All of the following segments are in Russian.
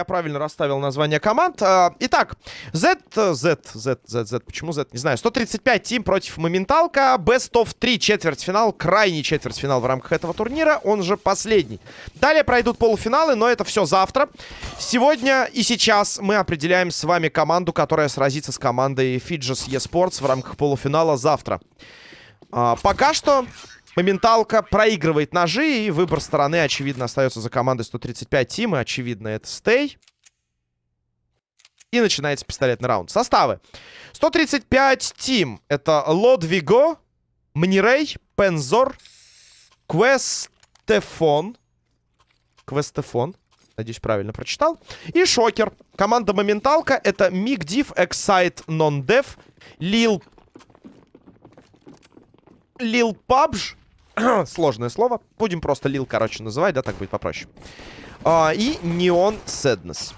Я правильно расставил название команд. А, Итак, Z, Z, Z, Z, Z, почему Z, не знаю. 135 тим против Моменталка. Best of 3, четвертьфинал, крайний четвертьфинал в рамках этого турнира, он же последний. Далее пройдут полуфиналы, но это все завтра. Сегодня и сейчас мы определяем с вами команду, которая сразится с командой Fidges eSports в рамках полуфинала завтра. А, Пока что Моменталка проигрывает ножи, и выбор стороны, очевидно, остается за командой 135 Тим, и, очевидно, это Стей. И начинается пистолетный раунд. Составы. 135 Тим. Это Лодвиго, Мнирей, Пензор, Квестефон. Квестефон. Надеюсь, правильно прочитал. И Шокер. Команда Моменталка это Миг Див, Excite, Non-Dev, Лил... Лил Пабж. Сложное слово. Будем просто Лил, короче, называть, да, так будет попроще. А, и Неон Sadness.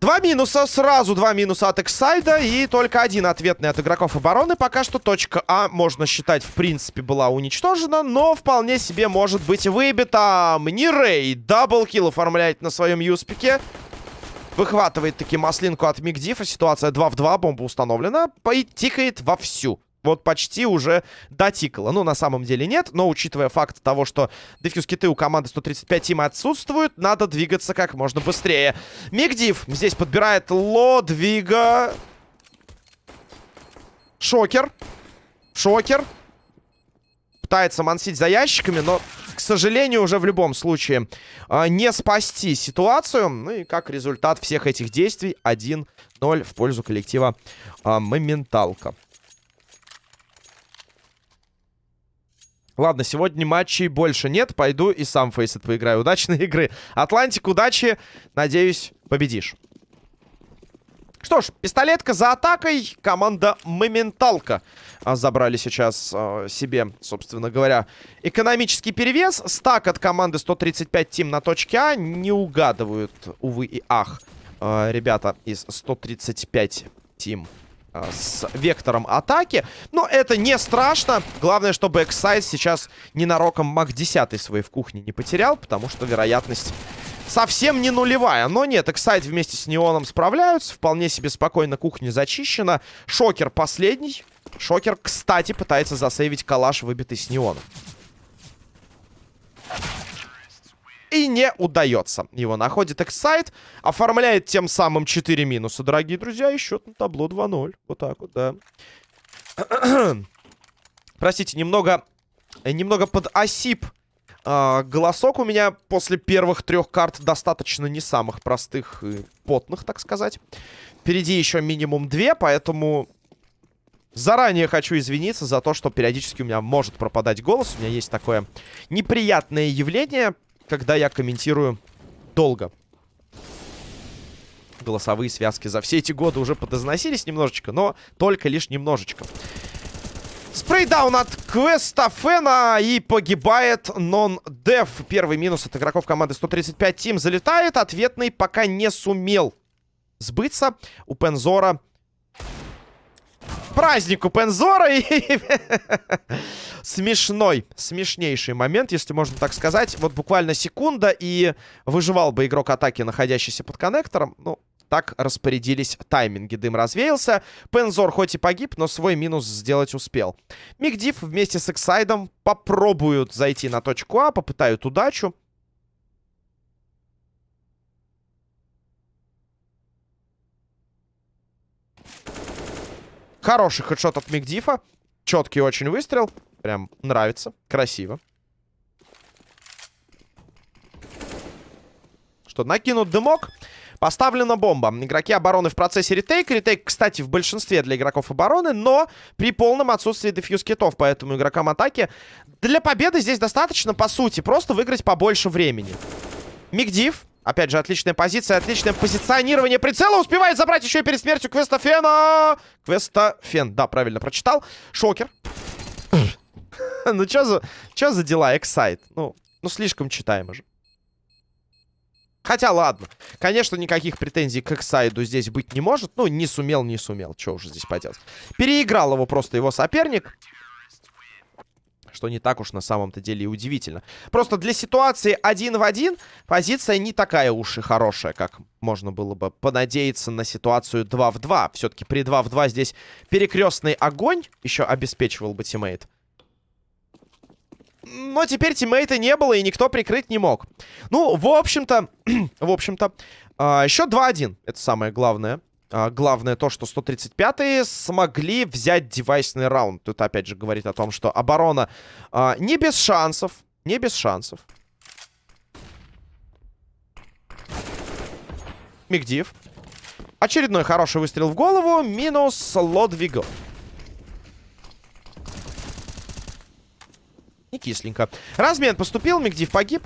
Два минуса, сразу два минуса от Эксайда и только один ответный от игроков обороны. Пока что точка А, можно считать, в принципе, была уничтожена, но вполне себе может быть выбита. Мнирей double kill оформляет на своем юспике. Выхватывает таки маслинку от Мигдифа. Ситуация 2 в 2, бомба установлена. И тикает вовсю вот почти уже дотикало. Ну, на самом деле нет, но учитывая факт того, что дефьюз киты у команды 135 тима отсутствуют, надо двигаться как можно быстрее. Мигдив здесь подбирает Лодвига. Шокер. Шокер. Пытается мансить за ящиками, но, к сожалению, уже в любом случае э, не спасти ситуацию. Ну и как результат всех этих действий 1-0 в пользу коллектива э, Моменталка. Ладно, сегодня матчей больше нет. Пойду и сам Faceit поиграю. Удачной игры. Атлантик, удачи. Надеюсь, победишь. Что ж, пистолетка за атакой. Команда Моменталка а, забрали сейчас а, себе, собственно говоря, экономический перевес. Стак от команды 135 Тим на точке А. Не угадывают, увы и ах, а, ребята из 135 Тим с вектором атаки. Но это не страшно. Главное, чтобы Эксайд сейчас ненароком MAC-10 свой в кухне не потерял, потому что вероятность совсем не нулевая. Но нет, Эксайд вместе с Неоном справляются. Вполне себе спокойно кухня зачищена. Шокер последний. Шокер, кстати, пытается засейвить калаш, выбитый с Неоном. И не удается. Его находит Эксайт. Оформляет тем самым 4 минуса, дорогие друзья. И счет на табло 2-0. Вот так вот, да. Простите, немного... Немного под осип э, голосок у меня после первых трех карт достаточно не самых простых и потных, так сказать. Впереди еще минимум две, поэтому Заранее хочу извиниться за то, что периодически у меня может пропадать голос. У меня есть такое неприятное явление когда я комментирую долго. Голосовые связки за все эти годы уже подозносились немножечко, но только лишь немножечко. Спрейдаун от Квеста Фена и погибает нон-деф. Первый минус от игроков команды 135 Тим залетает. Ответный пока не сумел сбыться. У Пензора праздник у Пензора и смешной, смешнейший момент, если можно так сказать. Вот буквально секунда, и выживал бы игрок атаки, находящийся под коннектором. Ну, так распорядились тайминги. Дым развеялся. Пензор хоть и погиб, но свой минус сделать успел. Мигдив вместе с Эксайдом попробуют зайти на точку А, попытают удачу. Хороший хедшот от Мигдифа. Четкий очень выстрел. Прям нравится. Красиво. Что, накинут дымок. Поставлена бомба. Игроки обороны в процессе ретейк. Ретейк, кстати, в большинстве для игроков обороны, но при полном отсутствии дефьюз китов. Поэтому игрокам атаки для победы здесь достаточно, по сути, просто выиграть побольше времени. Мигдив. Опять же, отличная позиция, отличное позиционирование прицела. Успевает забрать еще и перед смертью Квеста Фена. Квеста Фен, да, правильно прочитал. Шокер. Ну, что за, что за дела, Эксайт? Ну, ну, слишком читаемо же. Хотя, ладно. Конечно, никаких претензий к Эксайду здесь быть не может. Ну, не сумел, не сумел. Что уже здесь поделать. Переиграл его просто его соперник. Что не так уж на самом-то деле и удивительно. Просто для ситуации один в один позиция не такая уж и хорошая, как можно было бы понадеяться на ситуацию 2 в 2. Все-таки при 2 в 2 здесь перекрестный огонь еще обеспечивал бы тиммейт. Но теперь тиммейта не было, и никто прикрыть не мог. Ну, в общем-то, в общем-то, э, счет 2-1. Это самое главное. А, главное то, что 135-е смогли взять девайсный раунд. Тут опять же говорит о том, что оборона а, не без шансов. Не без шансов. Мигдив. Очередной хороший выстрел в голову. Минус Лодвиго. Не кисленько. Размен поступил, Мигдив погиб.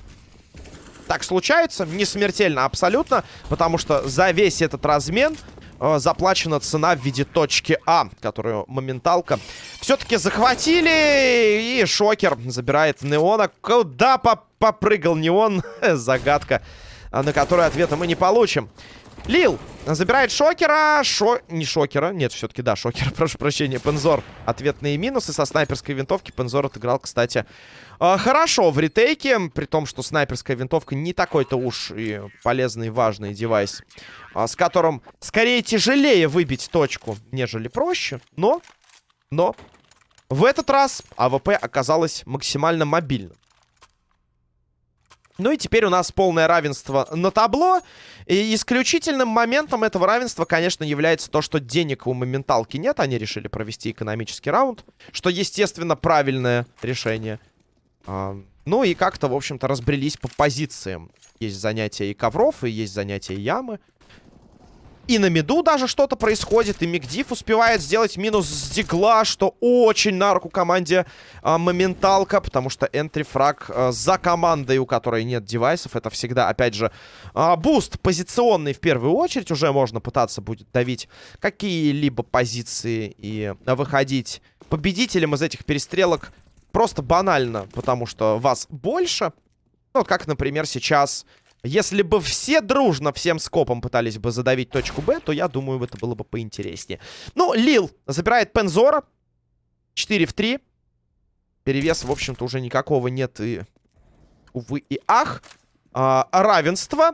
Так случается, не смертельно абсолютно, потому что за весь этот размен э, заплачена цена в виде точки А, которую моменталка все-таки захватили. И Шокер забирает Неона. Куда поп попрыгал Неон? Загадка, на которую ответа мы не получим. Лил забирает Шокера. Шо... Не Шокера. Нет, все-таки да, Шокера. Прошу прощения. Пензор. Ответные минусы со снайперской винтовки. Пензор отыграл, кстати, э, хорошо в ретейке. При том, что снайперская винтовка не такой-то уж и полезный, важный девайс. Э, с которым скорее тяжелее выбить точку, нежели проще. Но, но, в этот раз АВП оказалось максимально мобильным. Ну и теперь у нас полное равенство на табло. И исключительным моментом этого равенства, конечно, является то, что денег у моменталки нет. Они решили провести экономический раунд. Что, естественно, правильное решение. А, ну и как-то, в общем-то, разбрелись по позициям. Есть занятия и ковров, и есть занятия ямы. И на миду даже что-то происходит. И Мигдив успевает сделать минус с дигла, что очень на руку команде а, моменталка. Потому что entry frag а, за командой, у которой нет девайсов. Это всегда, опять же, а, буст позиционный в первую очередь. Уже можно пытаться будет давить какие-либо позиции и выходить победителем из этих перестрелок. Просто банально, потому что вас больше. Ну, вот как, например, сейчас если бы все дружно всем скопом пытались бы задавить точку Б, то я думаю, это было бы поинтереснее. Ну, Лил забирает Пензора. 4 в 3. Перевес, в общем-то, уже никакого нет и... Увы и ах. А, равенство.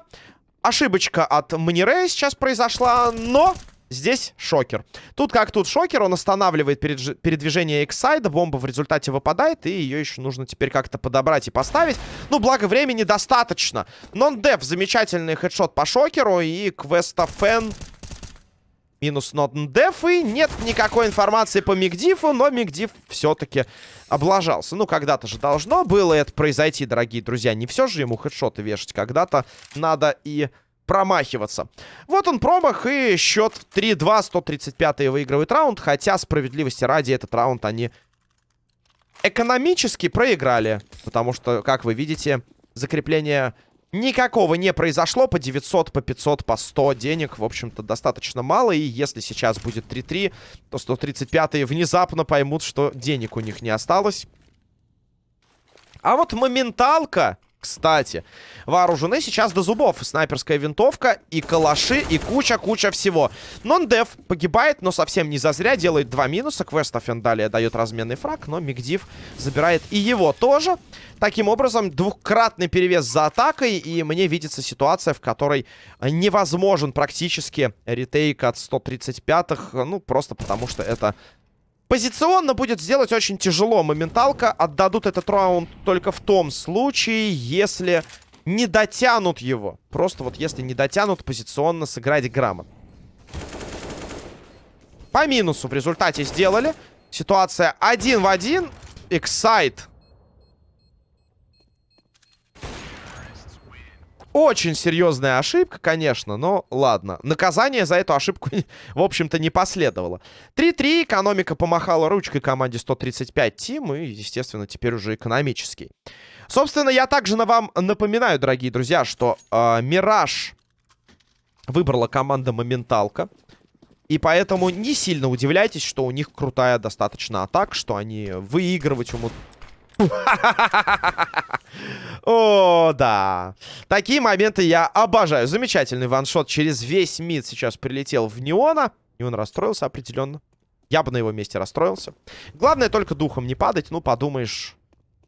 Ошибочка от Манирея сейчас произошла, но Здесь шокер. Тут как тут шокер, он останавливает передвижение Эксайда, бомба в результате выпадает, и ее еще нужно теперь как-то подобрать и поставить. Ну, благо времени достаточно. Нон-деф, замечательный хедшот по шокеру, и квеста фэн минус нон-деф, и нет никакой информации по Мигдифу, но Мигдиф все-таки облажался. Ну, когда-то же должно было это произойти, дорогие друзья. Не все же ему хедшоты вешать, когда-то надо и промахиваться. Вот он промах и счет 3-2, 135 выигрывает раунд, хотя справедливости ради этот раунд они экономически проиграли, потому что, как вы видите, закрепление никакого не произошло, по 900, по 500, по 100 денег, в общем-то, достаточно мало, и если сейчас будет 3-3, то 135-е внезапно поймут, что денег у них не осталось. А вот моменталка кстати, вооружены сейчас до зубов. Снайперская винтовка и калаши, и куча-куча всего. Нон-дев погибает, но совсем не зазря. Делает два минуса. Квеста Фендалия дает разменный фраг, но Мигдив забирает и его тоже. Таким образом, двукратный перевес за атакой. И мне видится ситуация, в которой невозможен практически ретейк от 135-х. Ну, просто потому что это Позиционно будет сделать очень тяжело. Моменталка отдадут этот раунд только в том случае, если не дотянут его. Просто вот если не дотянут, позиционно сыграть грамотно. По минусу в результате сделали. Ситуация один в один. Эксайт Очень серьезная ошибка, конечно, но ладно. Наказание за эту ошибку, в общем-то, не последовало. 3-3, экономика помахала ручкой команде 135 Тим, и, естественно, теперь уже экономический. Собственно, я также на вам напоминаю, дорогие друзья, что э, Мираж выбрала команда Моменталка. И поэтому не сильно удивляйтесь, что у них крутая достаточно атака, что они выигрывать умудряются О, да. Такие моменты я обожаю. Замечательный ваншот через весь мид сейчас прилетел в Неона. И он расстроился определенно. Я бы на его месте расстроился. Главное только духом не падать. Ну, подумаешь,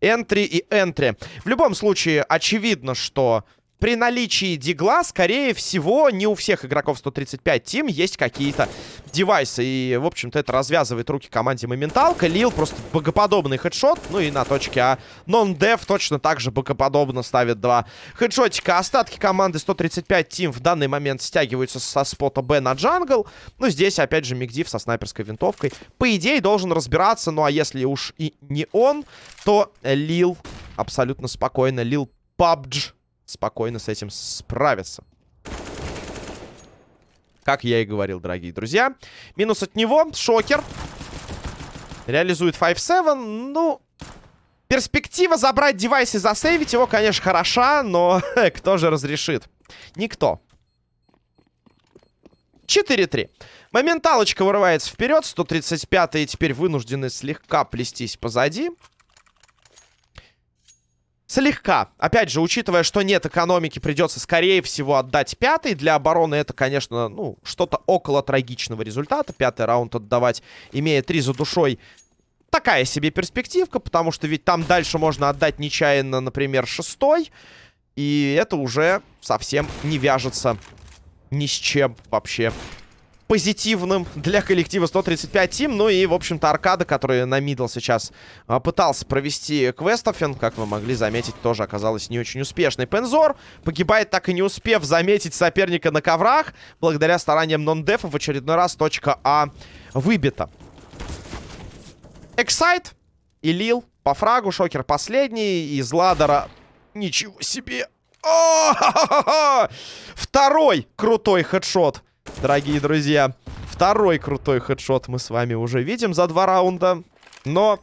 энтри и энтри. В любом случае, очевидно, что при наличии дигла, скорее всего, не у всех игроков 135 тим есть какие-то девайсы. И, в общем-то, это развязывает руки команде Моменталка. Лил просто богоподобный хедшот. Ну и на точке А. Нон-дев точно так же богоподобно ставит два хедшотика. Остатки команды 135 тим в данный момент стягиваются со спота Б на джангл. Ну, здесь, опять же, Мигдив со снайперской винтовкой. По идее, должен разбираться. Ну, а если уж и не он, то Лил абсолютно спокойно. Лил PUBG спокойно с этим справиться. Как я и говорил, дорогие друзья. Минус от него. Шокер. Реализует 5-7. Ну, перспектива забрать девайс и засейвить его, конечно, хороша, но кто же разрешит? Никто. 4-3. Моменталочка вырывается вперед. 135-е теперь вынуждены слегка плестись позади. Слегка. Опять же, учитывая, что нет экономики, придется, скорее всего, отдать пятый. Для обороны это, конечно, ну, что-то около трагичного результата. Пятый раунд отдавать, имея три за душой, такая себе перспективка, потому что ведь там дальше можно отдать нечаянно, например, шестой. И это уже совсем не вяжется ни с чем вообще позитивным для коллектива 135 Тим. Ну и, в общем-то, Аркада, который на мидл сейчас а, пытался провести квестофен, как вы могли заметить, тоже оказалась не очень успешной. Пензор погибает, так и не успев заметить соперника на коврах. Благодаря стараниям нон-дефа в очередной раз точка А выбита. Эксайт и Лил по фрагу. Шокер последний. Из ладера... Ничего себе! О -ха -ха -ха! Второй крутой хедшот дорогие друзья. Второй крутой хедшот мы с вами уже видим за два раунда. Но,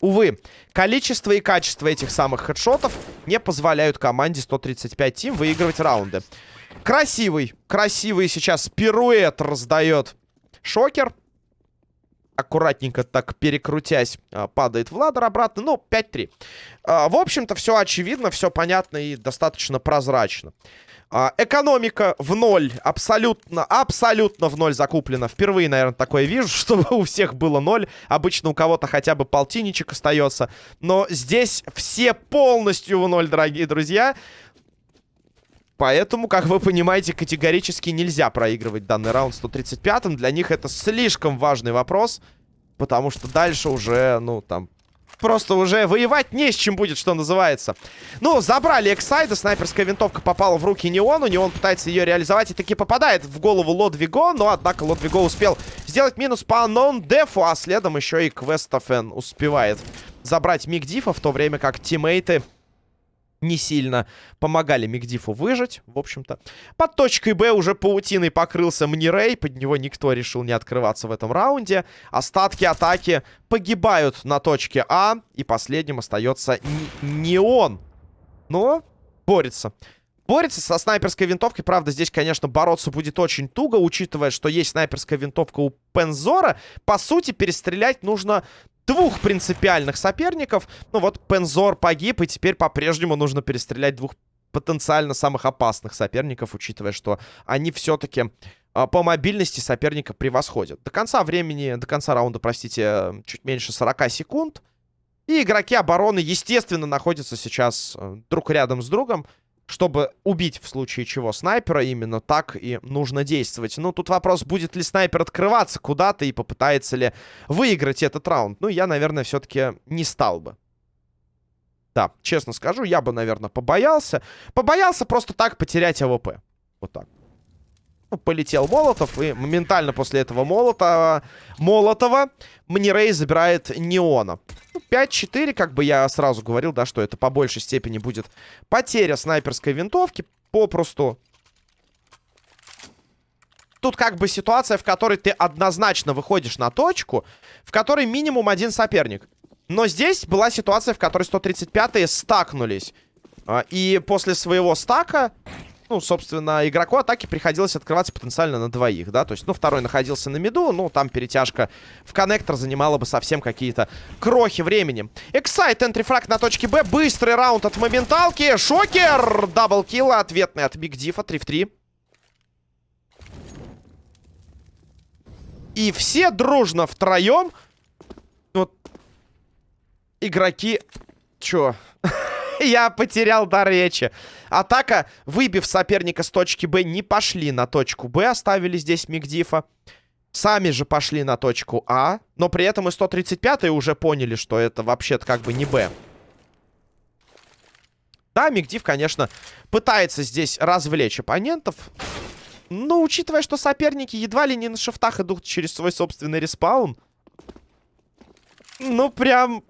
увы, количество и качество этих самых хедшотов не позволяют команде 135 Тим выигрывать раунды. Красивый, красивый сейчас пируэт раздает Шокер. Аккуратненько так перекрутясь, а, падает Владер обратно. Ну, 5-3. А, в общем-то, все очевидно, все понятно и достаточно прозрачно. А, экономика в ноль. Абсолютно, абсолютно в ноль закуплена. Впервые, наверное, такое вижу, чтобы у всех было ноль. Обычно у кого-то хотя бы полтинничек остается. Но здесь все полностью в ноль, дорогие друзья. Поэтому, как вы понимаете, категорически нельзя проигрывать данный раунд 135-м. Для них это слишком важный вопрос. Потому что дальше уже, ну, там, просто уже воевать не с чем будет, что называется. Ну, забрали Эксайда, снайперская винтовка попала в руки Неону, Неон пытается ее реализовать и таки попадает в голову Лодвиго, но, однако, Лодвиго успел сделать минус по нон-дефу, а следом еще и Квестофен успевает забрать Мигдифа, в то время как тиммейты не сильно помогали Мигдифу выжить, в общем-то. Под точкой Б уже паутиной покрылся Мнирей, под него никто решил не открываться в этом раунде. Остатки атаки погибают на точке А, и последним остается не он, но борется. Борется со снайперской винтовкой. Правда, здесь, конечно, бороться будет очень туго, учитывая, что есть снайперская винтовка у Пензора. По сути, перестрелять нужно двух принципиальных соперников. Ну вот Пензор погиб, и теперь по-прежнему нужно перестрелять двух потенциально самых опасных соперников, учитывая, что они все-таки а, по мобильности соперника превосходят. До конца времени, до конца раунда, простите, чуть меньше 40 секунд. И игроки обороны, естественно, находятся сейчас э, друг рядом с другом чтобы убить в случае чего снайпера, именно так и нужно действовать. Ну, тут вопрос, будет ли снайпер открываться куда-то и попытается ли выиграть этот раунд. Ну, я, наверное, все-таки не стал бы. Да, честно скажу, я бы, наверное, побоялся. Побоялся просто так потерять АВП. Вот так. Полетел Молотов, и моментально после этого Молотова, Молотова Мнирей забирает Неона. 5-4, ну, как бы я сразу говорил, да, что это по большей степени будет потеря снайперской винтовки. Попросту. Тут как бы ситуация, в которой ты однозначно выходишь на точку, в которой минимум один соперник. Но здесь была ситуация, в которой 135-е стакнулись. А, и после своего стака ну, собственно, игроку атаки приходилось открываться потенциально на двоих, да, то есть, ну, второй находился на миду, ну, там перетяжка в коннектор занимала бы совсем какие-то крохи времени. Эксайт, entry frag на точке Б, быстрый раунд от моменталки, шокер, double kill, ответный от Биг Дифа, 3 в 3. И все дружно втроем, вот, игроки, чё... Я потерял дар речи. Атака, выбив соперника с точки Б, не пошли на точку Б. Оставили здесь Мигдифа. Сами же пошли на точку А. Но при этом и 135-е уже поняли, что это вообще-то как бы не Б. Да, Мигдив, конечно, пытается здесь развлечь оппонентов. Но учитывая, что соперники едва ли не на шифтах идут через свой собственный респаун. Ну, прям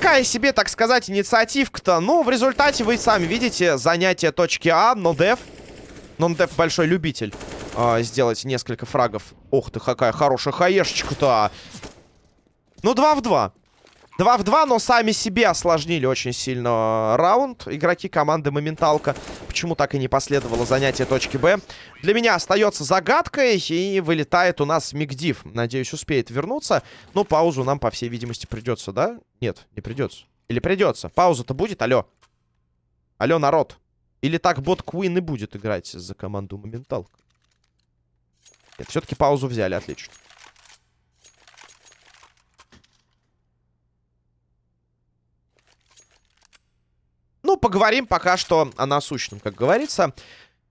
Такая себе, так сказать, инициативка-то. Ну, в результате вы сами видите занятие точки А, но Дев... Но Дев большой любитель э, сделать несколько фрагов. Ух ты, какая хорошая хаешечка-то. Ну, 2 в 2. 2 в 2, но сами себе осложнили очень сильно раунд. Игроки команды Моменталка. Почему так и не последовало занятие точки Б? Для меня остается загадкой. И вылетает у нас Мигдив. Надеюсь, успеет вернуться. Но паузу нам, по всей видимости, придется, да? Нет, не придется. Или придется? Пауза-то будет? Алло. Алло, народ. Или так бот Куин и будет играть за команду Моменталка? Нет, все-таки паузу взяли. Отлично. Поговорим пока что о насущном, как говорится.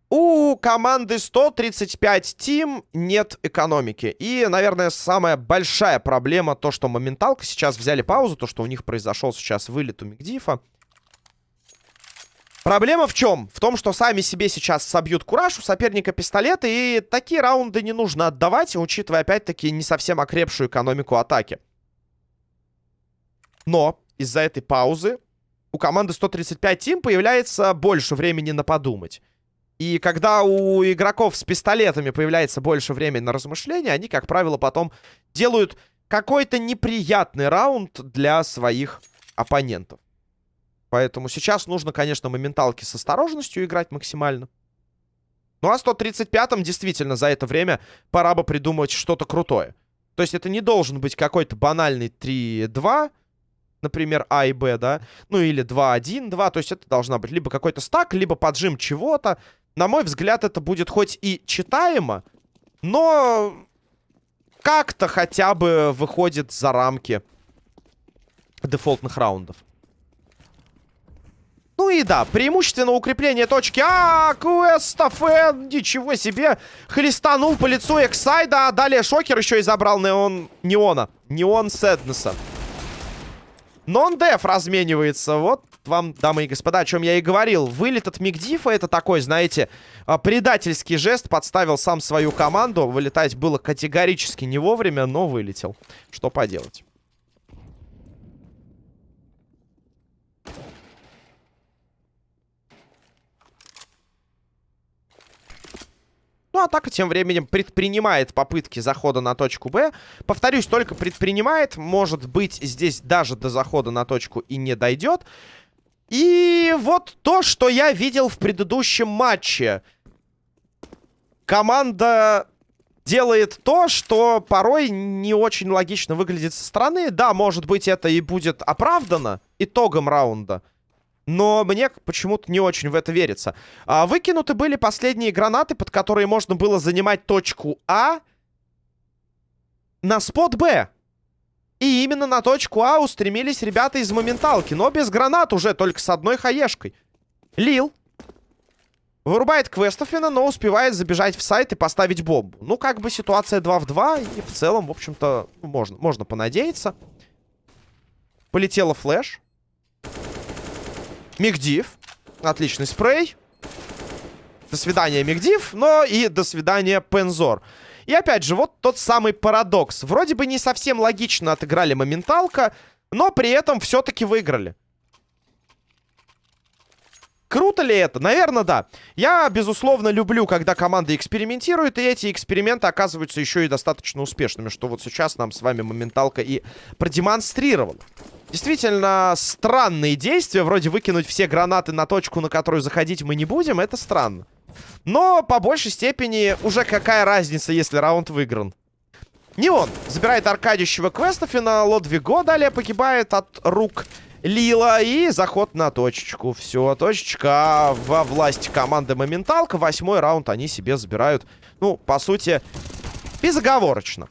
У команды 135 Тим нет экономики. И, наверное, самая большая проблема то, что моменталка сейчас взяли паузу, то, что у них произошел сейчас вылет у Мигдифа. Проблема в чем? В том, что сами себе сейчас собьют кураж у соперника пистолеты, и такие раунды не нужно отдавать, учитывая, опять-таки, не совсем окрепшую экономику атаки. Но из-за этой паузы у команды 135 Тим появляется больше времени на подумать. И когда у игроков с пистолетами появляется больше времени на размышления, они, как правило, потом делают какой-то неприятный раунд для своих оппонентов. Поэтому сейчас нужно, конечно, моменталки с осторожностью играть максимально. Ну а 135-м действительно за это время пора бы придумать что-то крутое. То есть это не должен быть какой-то банальный 3-2, например, А и Б, да, ну или 2-1-2, то есть это должна быть либо какой-то стак, либо поджим чего-то. На мой взгляд, это будет хоть и читаемо, но как-то хотя бы выходит за рамки дефолтных раундов. Ну и да, преимущественно укрепление точки А, Квестафен, ничего себе, хлестанул по лицу Эксайда, а далее Шокер еще и забрал Неон, Неона, Неон Сэднеса. Нон-деф разменивается. Вот вам, дамы и господа, о чем я и говорил. Вылет от Мигдифа это такой, знаете, а, предательский жест. Подставил сам свою команду. Вылетать было категорически не вовремя, но вылетел. Что поделать. Ну, атака тем временем предпринимает попытки захода на точку Б. Повторюсь, только предпринимает. Может быть, здесь даже до захода на точку и не дойдет. И вот то, что я видел в предыдущем матче. Команда делает то, что порой не очень логично выглядит со стороны. Да, может быть, это и будет оправдано итогом раунда. Но мне почему-то не очень в это верится. А, выкинуты были последние гранаты, под которые можно было занимать точку А на спот Б. И именно на точку А устремились ребята из моменталки. Но без гранат уже, только с одной хаешкой. Лил. Вырубает Квестофина, но успевает забежать в сайт и поставить бомбу. Ну, как бы ситуация 2 в 2. И в целом, в общем-то, можно, можно понадеяться. Полетела флеш. Мигдив. Отличный спрей. До свидания, Мигдив. Но и до свидания, Пензор. И опять же, вот тот самый парадокс. Вроде бы не совсем логично отыграли моменталка, но при этом все-таки выиграли. Круто ли это? Наверное, да. Я, безусловно, люблю, когда команда экспериментирует, и эти эксперименты оказываются еще и достаточно успешными, что вот сейчас нам с вами моменталка и продемонстрировал. Действительно странные действия. Вроде выкинуть все гранаты на точку, на которую заходить мы не будем. Это странно. Но по большей степени уже какая разница, если раунд выигран. Не он. Забирает аркадищего Квестофина. Лодвиго далее погибает от рук Лила. И заход на точечку. Все, точечка во власти команды Моменталка. Восьмой раунд они себе забирают. Ну, по сути, безоговорочно.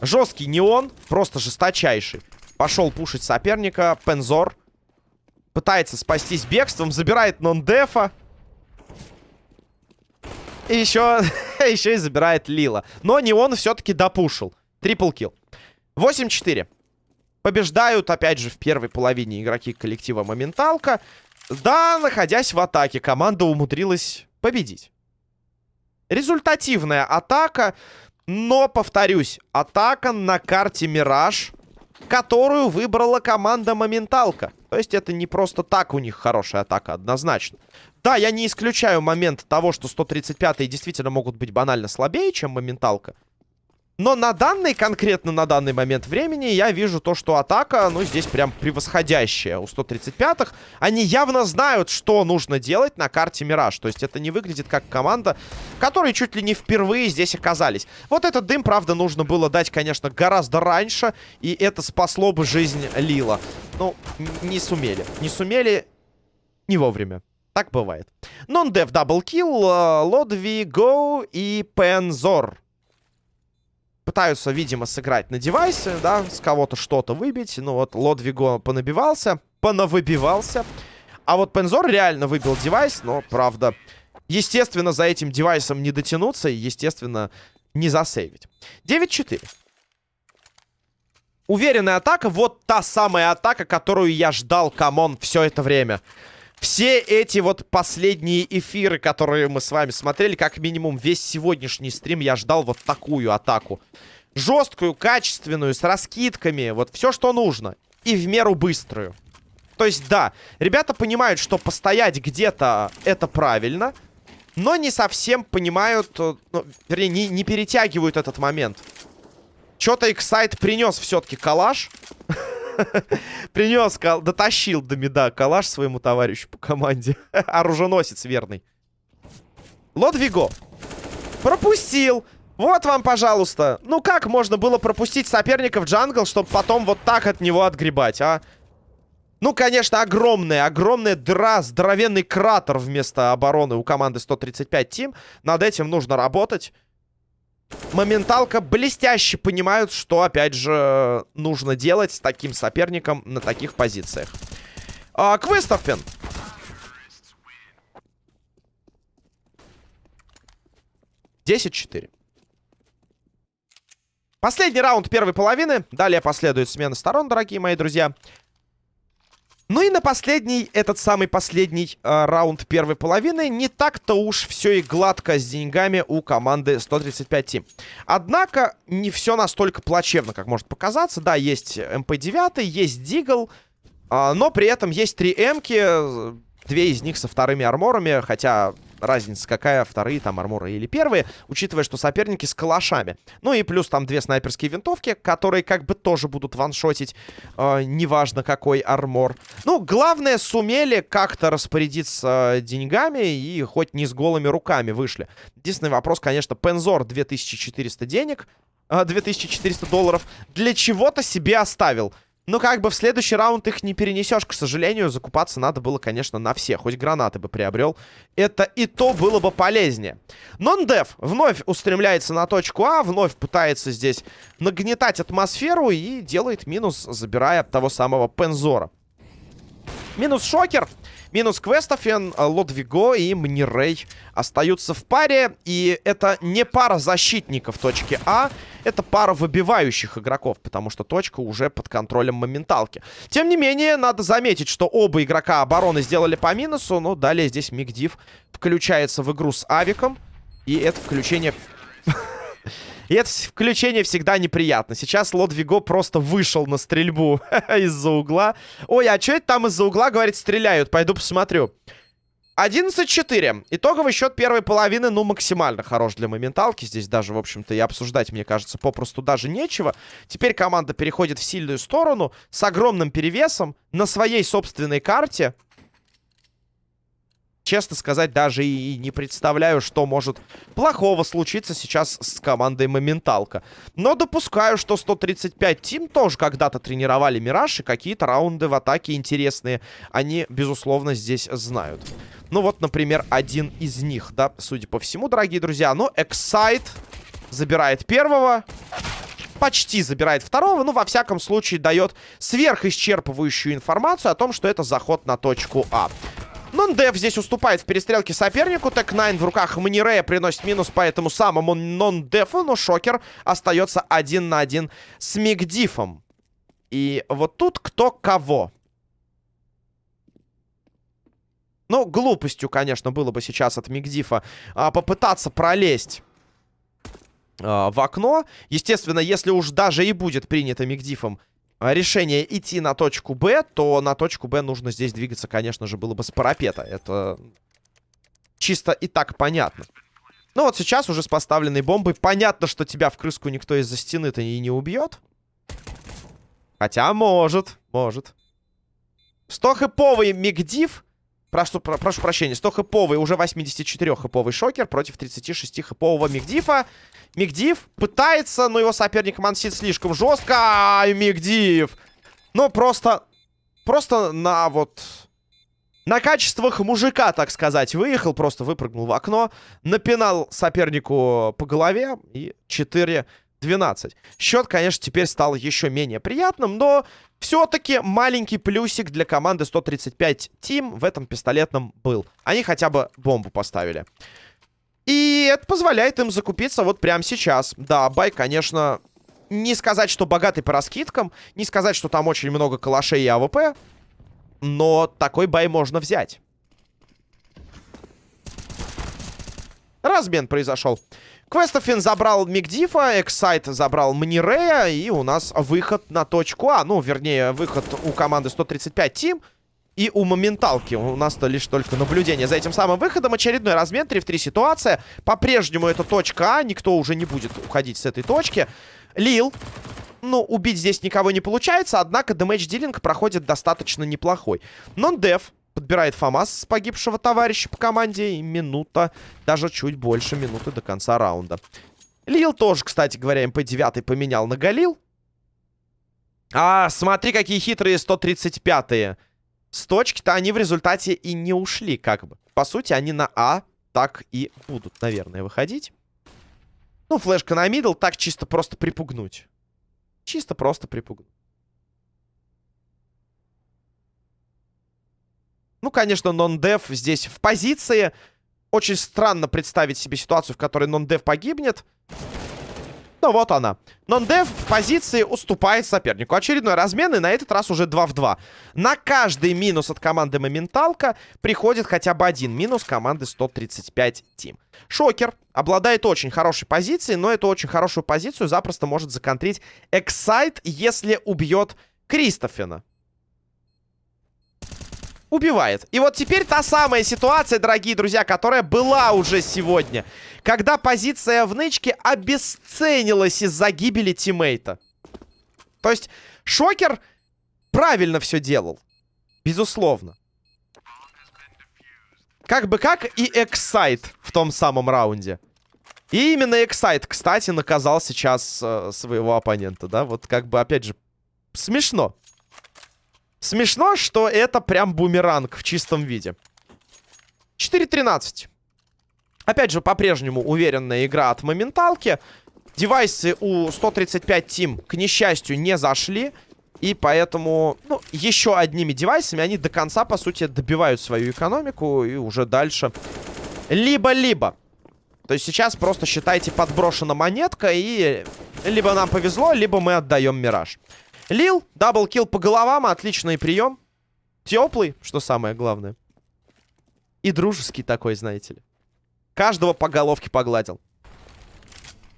Жесткий не он, просто жесточайший. Пошел пушить соперника. Пензор. Пытается спастись бегством. Забирает нон-дефа. И еще, еще и забирает Лила. Но не он все-таки допушил. Трипл килл. 8-4. Побеждают, опять же, в первой половине игроки коллектива Моменталка. Да, находясь в атаке, команда умудрилась победить. Результативная атака. Но, повторюсь, атака на карте Мираж которую выбрала команда Моменталка. То есть это не просто так у них хорошая атака, однозначно. Да, я не исключаю момент того, что 135-е действительно могут быть банально слабее, чем Моменталка. Но на данный, конкретно на данный момент времени, я вижу то, что атака, ну, здесь прям превосходящая у 135-х. Они явно знают, что нужно делать на карте Мираж. То есть это не выглядит как команда, которые чуть ли не впервые здесь оказались. Вот этот дым, правда, нужно было дать, конечно, гораздо раньше. И это спасло бы жизнь Лила. Ну, не сумели. Не сумели не вовремя. Так бывает. Нон-дев даблкил, Лодви, Го и Пензор пытаются, видимо, сыграть на девайсе, да, с кого-то что-то выбить. Ну вот Лодвиго понабивался, понавыбивался. А вот Пензор реально выбил девайс, но, правда, естественно, за этим девайсом не дотянуться и, естественно, не засейвить. 9-4. Уверенная атака. Вот та самая атака, которую я ждал, come on, все это время. Все эти вот последние эфиры, которые мы с вами смотрели, как минимум весь сегодняшний стрим я ждал вот такую атаку. Жесткую, качественную, с раскидками, вот все, что нужно. И в меру быструю. То есть, да, ребята понимают, что постоять где-то это правильно, но не совсем понимают, э, ну, вернее, не, не перетягивают этот момент. Что-то X-Сайт принес все-таки калаш. Принес, дотащил до меда калаш своему товарищу по команде. Оруженосец верный. Лодвиго. Пропустил. Вот вам, пожалуйста. Ну как можно было пропустить соперника в джангл, чтобы потом вот так от него отгребать, а? Ну, конечно, огромная, огромная дыра, здоровенный кратер вместо обороны у команды 135 Тим. Над этим нужно работать. Моменталка блестяще понимают, что, опять же, нужно делать с таким соперником на таких позициях. А, Квестовпен. Десять четыре. Последний раунд первой половины. Далее последует смена сторон, дорогие мои друзья. Ну и на последний, этот самый последний э, раунд первой половины, не так-то уж все и гладко с деньгами у команды 135 Team. Однако, не все настолько плачевно, как может показаться. Да, есть МП-9, есть Дигл, э, но при этом есть три М-ки, две из них со вторыми арморами, хотя разница какая, вторые там арморы или первые, учитывая, что соперники с калашами. Ну и плюс там две снайперские винтовки, которые как бы тоже будут ваншотить, э, неважно какой армор. Ну, главное, сумели как-то распорядиться деньгами и хоть не с голыми руками вышли. Единственный вопрос, конечно, Пензор 2400 денег, э, 2400 долларов, для чего-то себе оставил. Ну, как бы в следующий раунд их не перенесешь, к сожалению. Закупаться надо было, конечно, на всех. Хоть гранаты бы приобрел. Это и то было бы полезнее. Нон-дев вновь устремляется на точку А. Вновь пытается здесь нагнетать атмосферу. И делает минус, забирая того самого Пензора. Минус Шокер. Минус Квестофен, Лодвиго и Мнирей остаются в паре. И это не пара защитников точки А. Это пара выбивающих игроков, потому что точка уже под контролем моменталки. Тем не менее, надо заметить, что оба игрока обороны сделали по минусу. Но далее здесь Мигдив включается в игру с Авиком. И это включение... И это включение всегда неприятно. Сейчас Лодвиго просто вышел на стрельбу из-за угла. Ой, а что это там из-за угла, говорит, стреляют? Пойду посмотрю. 11-4. Итоговый счет первой половины, ну, максимально хорош для моменталки. Здесь даже, в общем-то, и обсуждать, мне кажется, попросту даже нечего. Теперь команда переходит в сильную сторону с огромным перевесом на своей собственной карте честно сказать, даже и не представляю, что может плохого случиться сейчас с командой Моменталка. Но допускаю, что 135 Тим тоже когда-то тренировали Мираж, и какие-то раунды в атаке интересные они, безусловно, здесь знают. Ну вот, например, один из них, да, судя по всему, дорогие друзья. Ну, Эксайт забирает первого почти забирает второго, ну, во всяком случае, дает сверхисчерпывающую информацию о том, что это заход на точку А. Нон-деф здесь уступает в перестрелке сопернику. Tec-9 в руках Манирея приносит минус по этому самому нон-дефу. Но Шокер остается один на один с Мигдифом. И вот тут кто кого. Ну, глупостью, конечно, было бы сейчас от Мигдифа а, попытаться пролезть а, в окно. Естественно, если уж даже и будет принято Мигдифом а, решение идти на точку Б, то на точку Б нужно здесь двигаться, конечно же, было бы с парапета. Это чисто и так понятно. Ну вот сейчас уже с поставленной бомбой понятно, что тебя в крыску никто из-за стены-то и не убьет. Хотя может, может. 100-хэповый Мигдив Прошу, про, прошу прощения, 100-хэповый, уже 84-хэповый шокер против 36-хэпового Мигдифа. Мигдив пытается, но его соперник мансит слишком жестко. Ай, Мигдив! Ну, просто... Просто на вот... На качествах мужика, так сказать, выехал, просто выпрыгнул в окно, напинал сопернику по голове и 4 12. Счет, конечно, теперь стал еще менее приятным, но все-таки маленький плюсик для команды 135 Team в этом пистолетном был. Они хотя бы бомбу поставили. И это позволяет им закупиться вот прямо сейчас. Да, buy, конечно, не сказать, что богатый по раскидкам, не сказать, что там очень много калашей и AWP, но такой buy можно взять. Размен произошел. Квестофин забрал Мигдифа, Excite забрал Манирея, и у нас выход на точку А. Ну, вернее, выход у команды 135 Team. И у моменталки у нас-то лишь только наблюдение за этим самым выходом. Очередной размен, 3 в 3 ситуация. По-прежнему это точка А, никто уже не будет уходить с этой точки. Лил, ну, убить здесь никого не получается, однако damage dealing проходит достаточно неплохой. Нон-деф подбирает FAMAS с погибшего товарища по команде. И минута, даже чуть больше минуты до конца раунда. Лил тоже, кстати говоря, MP-9 поменял на Galil. А, смотри, какие хитрые 135-е. С точки-то они в результате и не ушли, как бы. По сути, они на А так и будут, наверное, выходить. Ну, флешка на мидл, так чисто просто припугнуть. Чисто просто припугнуть. Ну, конечно, нон-дев здесь в позиции. Очень странно представить себе ситуацию, в которой нон-дев погибнет. Ну, вот она. Нон-дев в позиции уступает сопернику. Очередной размен, и на этот раз уже 2 в 2. На каждый минус от команды Моменталка приходит хотя бы один минус команды 135 Тим. Шокер обладает очень хорошей позицией, но эту очень хорошую позицию запросто может законтрить Эксайт, если убьет Кристофена убивает. И вот теперь та самая ситуация, дорогие друзья, которая была уже сегодня. Когда позиция в нычке обесценилась из-за гибели тиммейта. То есть Шокер правильно все делал. Безусловно. Как бы как и Эксайт в том самом раунде. И именно Эксайт, кстати, наказал сейчас э, своего оппонента, да? Вот как бы, опять же, смешно. Смешно, что это прям бумеранг в чистом виде. 4-13. Опять же, по-прежнему уверенная игра от моменталки. Девайсы у 135 Team, к несчастью, не зашли. И поэтому, ну, еще одними девайсами они до конца, по сути, добивают свою экономику. И уже дальше либо-либо. То есть сейчас просто, считайте, подброшена монетка. И либо нам повезло, либо мы отдаем Мираж. Лил, даблкил по головам, отличный прием. Теплый, что самое главное. И дружеский такой, знаете ли. Каждого по головке погладил.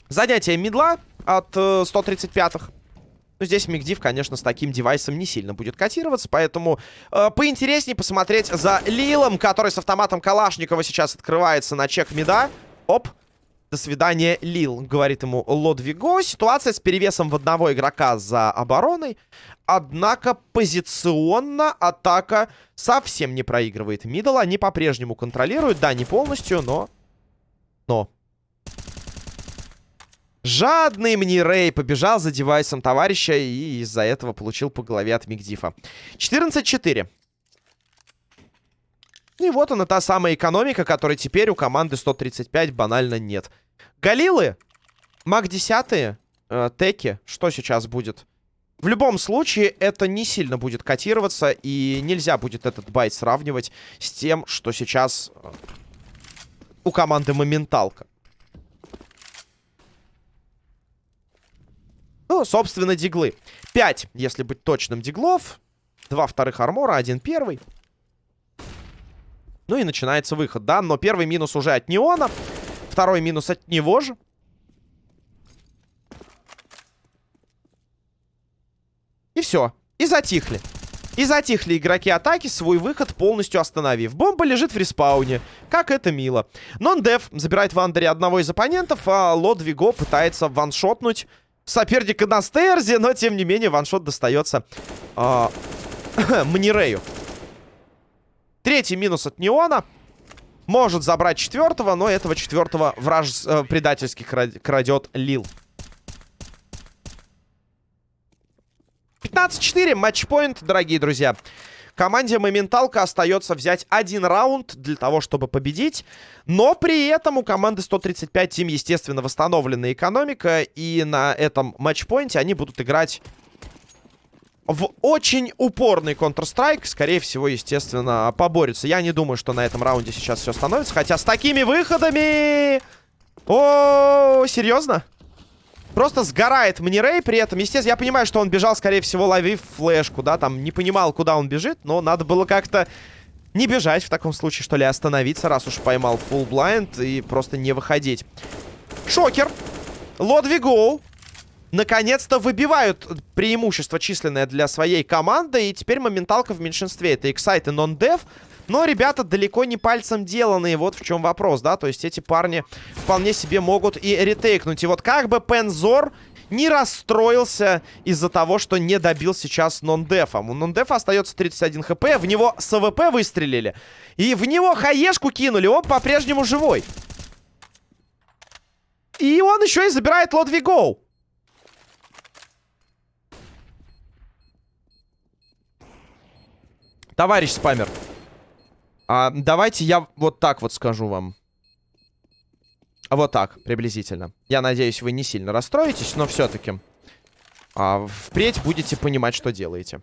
Занятие медла от э, 135-х. Но здесь Мигдив, конечно, с таким девайсом не сильно будет котироваться, поэтому э, поинтереснее посмотреть за Лилом, который с автоматом Калашникова сейчас открывается на чек мида. Оп, до свидания, Лил, говорит ему Лодвиго. Ситуация с перевесом в одного игрока за обороной. Однако позиционно атака совсем не проигрывает Мидл. Они по-прежнему контролируют. Да, не полностью, но... Но... Жадный мне Рэй побежал за девайсом товарища и из-за этого получил по голове от Мигдифа. 14-4. И вот она, та самая экономика, которой теперь у команды 135 банально нет. Галилы, Маг 10, э, Теки, что сейчас будет? В любом случае, это не сильно будет котироваться, и нельзя будет этот байт сравнивать с тем, что сейчас э, у команды Моменталка. Ну, собственно, диглы. 5, если быть точным, диглов. Два вторых армора, один первый. Ну и начинается выход, да? Но первый минус уже от Неона. Второй минус от него же. И все. И затихли. И затихли игроки атаки, свой выход полностью остановив. Бомба лежит в респауне. Как это мило. Нон-дев забирает в андере одного из оппонентов, а Лодвиго пытается ваншотнуть соперника на стерзе, но тем не менее ваншот достается э, Манирею. Третий минус от Неона. Может забрать четвертого, но этого четвертого враж... Э, предательски крадет Лил. 15-4, матчпоинт, дорогие друзья. Команде Моменталка остается взять один раунд для того, чтобы победить. Но при этом у команды 135 Тим, естественно, восстановлена экономика. И на этом матчпоинте они будут играть в очень упорный Counter-Strike. Скорее всего, естественно, поборются. Я не думаю, что на этом раунде сейчас все становится. Хотя с такими выходами... О, серьезно? Просто сгорает Манирей при этом. Естественно, я понимаю, что он бежал, скорее всего, ловив флешку, да, там не понимал, куда он бежит, но надо было как-то не бежать в таком случае, что ли, остановиться, раз уж поймал full blind и просто не выходить. Шокер. Лодвигоу. Наконец-то выбивают преимущество численное для своей команды, и теперь моменталка в меньшинстве. Это Excite и Non-Dev. Но ребята далеко не пальцем деланные, вот в чем вопрос, да? То есть эти парни вполне себе могут и ретейкнуть. И вот как бы Пензор не расстроился из-за того, что не добил сейчас нон-дефа. У нон-дефа остается 31 HP, в него с AWP выстрелили. И в него хаешку кинули, он по-прежнему живой. И он еще и забирает Лодвигоу. Товарищ спамер. А, давайте я вот так вот скажу вам. Вот так, приблизительно. Я надеюсь, вы не сильно расстроитесь, но все-таки а, впредь будете понимать, что делаете.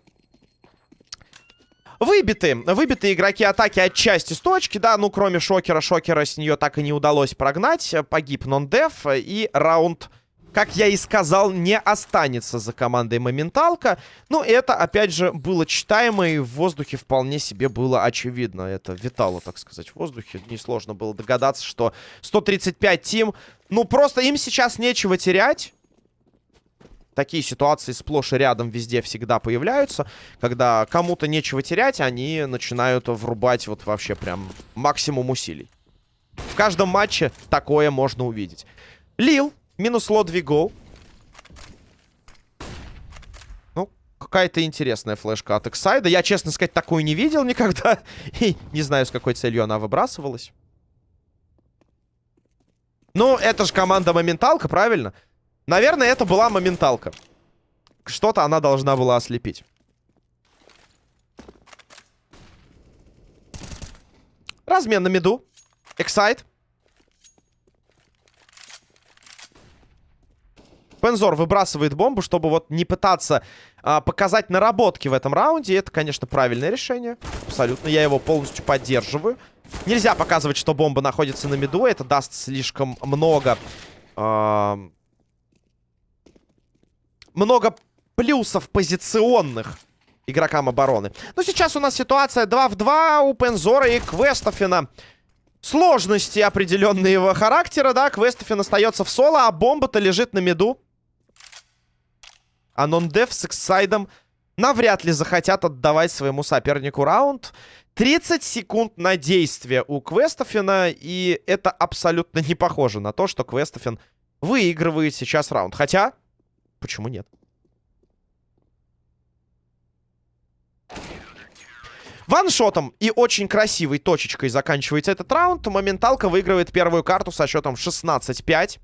Выбиты. Выбиты игроки атаки отчасти с точки, да, ну, кроме Шокера. Шокера с нее так и не удалось прогнать. Погиб нон-деф и раунд как я и сказал, не останется за командой Моменталка. Ну, это, опять же, было читаемо, и в воздухе вполне себе было очевидно. Это витало, так сказать, в воздухе. Несложно было догадаться, что 135 тим, ну, просто им сейчас нечего терять. Такие ситуации сплошь и рядом везде всегда появляются. Когда кому-то нечего терять, они начинают врубать вот вообще прям максимум усилий. В каждом матче такое можно увидеть. Лил Минус Лодвиго. Ну, какая-то интересная флешка от Эксайда. Я, честно сказать, такую не видел никогда. И не знаю, с какой целью она выбрасывалась. Ну, это же команда Моменталка, правильно? Наверное, это была Моменталка. Что-то она должна была ослепить. Размен на миду. Эксайд. Пензор выбрасывает бомбу, чтобы вот не пытаться а, показать наработки в этом раунде. Это, конечно, правильное решение. Абсолютно. Я его полностью поддерживаю. Нельзя показывать, что бомба находится на миду. Это даст слишком много... А, много плюсов позиционных игрокам обороны. Но сейчас у нас ситуация 2 в 2 у Пензора и Квестофина сложности определенного характера, да, Квестофин остается в соло, а бомба-то лежит на миду. А нон-деф с Эксайдом навряд ли захотят отдавать своему сопернику раунд. 30 секунд на действие у Квестофина, и это абсолютно не похоже на то, что Квестофин выигрывает сейчас раунд. Хотя, почему нет? Ваншотом и очень красивой точечкой заканчивается этот раунд. Моменталка выигрывает первую карту со счетом 16-5.